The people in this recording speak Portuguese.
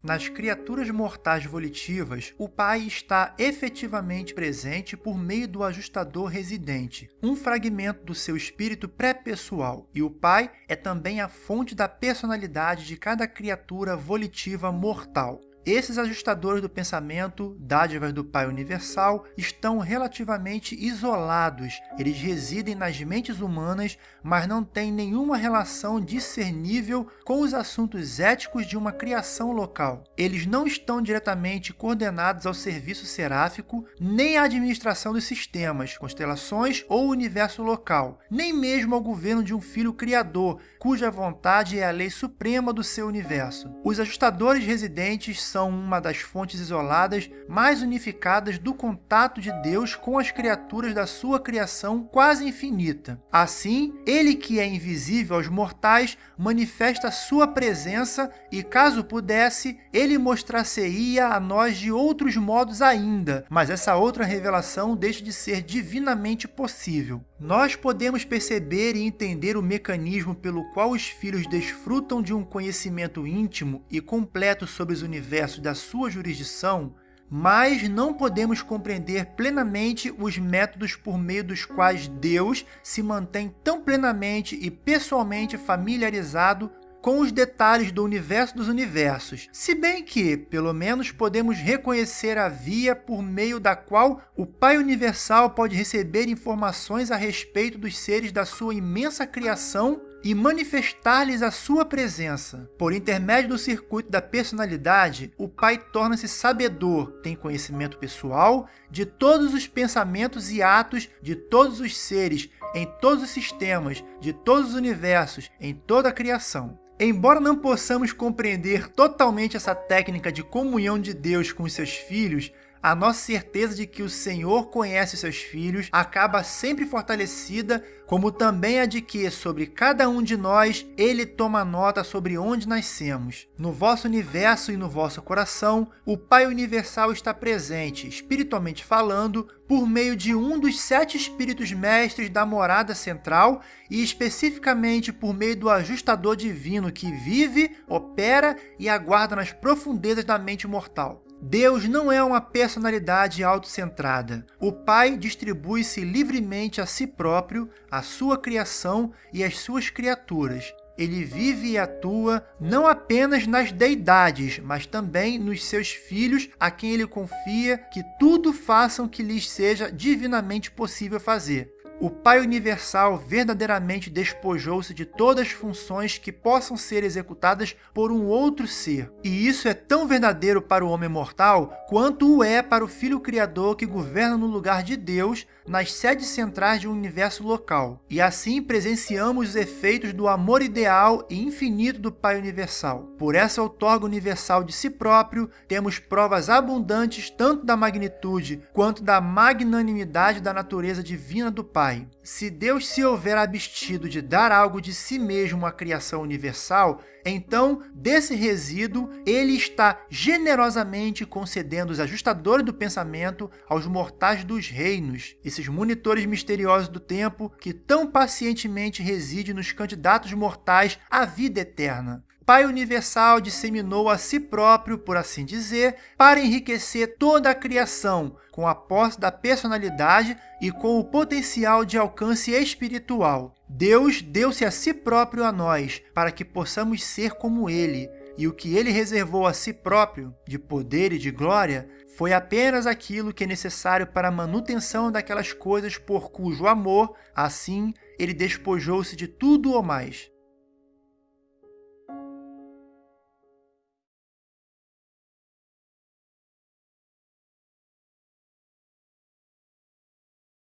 Nas criaturas mortais volitivas, o Pai está efetivamente presente por meio do ajustador residente, um fragmento do seu espírito pré-pessoal, e o Pai é também a fonte da personalidade de cada criatura volitiva mortal. Esses ajustadores do pensamento, dádivas do Pai Universal, estão relativamente isolados. Eles residem nas mentes humanas, mas não têm nenhuma relação discernível com os assuntos éticos de uma criação local. Eles não estão diretamente coordenados ao serviço seráfico, nem à administração dos sistemas, constelações ou universo local, nem mesmo ao governo de um filho criador, cuja vontade é a lei suprema do seu universo. Os ajustadores residentes são uma das fontes isoladas mais unificadas do contato de Deus com as criaturas da sua criação quase infinita. Assim, ele que é invisível aos mortais manifesta sua presença e, caso pudesse, ele mostrar-se-ia a nós de outros modos ainda, mas essa outra revelação deixa de ser divinamente possível. Nós podemos perceber e entender o mecanismo pelo qual os filhos desfrutam de um conhecimento íntimo e completo sobre os universos da sua jurisdição, mas não podemos compreender plenamente os métodos por meio dos quais Deus se mantém tão plenamente e pessoalmente familiarizado com os detalhes do universo dos universos, se bem que, pelo menos, podemos reconhecer a via por meio da qual o Pai Universal pode receber informações a respeito dos seres da sua imensa criação e manifestar-lhes a sua presença. Por intermédio do circuito da personalidade, o Pai torna-se sabedor, tem conhecimento pessoal de todos os pensamentos e atos de todos os seres, em todos os sistemas, de todos os universos, em toda a criação. Embora não possamos compreender totalmente essa técnica de comunhão de Deus com os seus filhos, a nossa certeza de que o Senhor conhece seus filhos acaba sempre fortalecida, como também a de que, sobre cada um de nós, Ele toma nota sobre onde nascemos. No vosso universo e no vosso coração, o Pai Universal está presente, espiritualmente falando, por meio de um dos sete espíritos mestres da morada central e especificamente por meio do ajustador divino que vive, opera e aguarda nas profundezas da mente mortal. Deus não é uma personalidade autocentrada. O Pai distribui-se livremente a si próprio, a sua criação e as suas criaturas. Ele vive e atua não apenas nas deidades, mas também nos seus filhos, a quem ele confia que tudo façam que lhes seja divinamente possível fazer. O Pai Universal verdadeiramente despojou-se de todas as funções que possam ser executadas por um outro ser. E isso é tão verdadeiro para o homem mortal quanto o é para o Filho Criador que governa no lugar de Deus nas sedes centrais de um universo local. E assim presenciamos os efeitos do amor ideal e infinito do Pai Universal. Por essa outorga universal de si próprio, temos provas abundantes tanto da magnitude quanto da magnanimidade da natureza divina do Pai. Se Deus se houver abstido de dar algo de si mesmo à criação universal, então, desse resíduo, ele está generosamente concedendo os ajustadores do pensamento aos mortais dos reinos, esses monitores misteriosos do tempo que tão pacientemente residem nos candidatos mortais à vida eterna. Pai Universal disseminou a si próprio, por assim dizer, para enriquecer toda a criação, com a posse da personalidade e com o potencial de alcance espiritual. Deus deu-se a si próprio a nós, para que possamos ser como Ele, e o que Ele reservou a si próprio, de poder e de glória, foi apenas aquilo que é necessário para a manutenção daquelas coisas por cujo amor, assim, Ele despojou-se de tudo ou mais.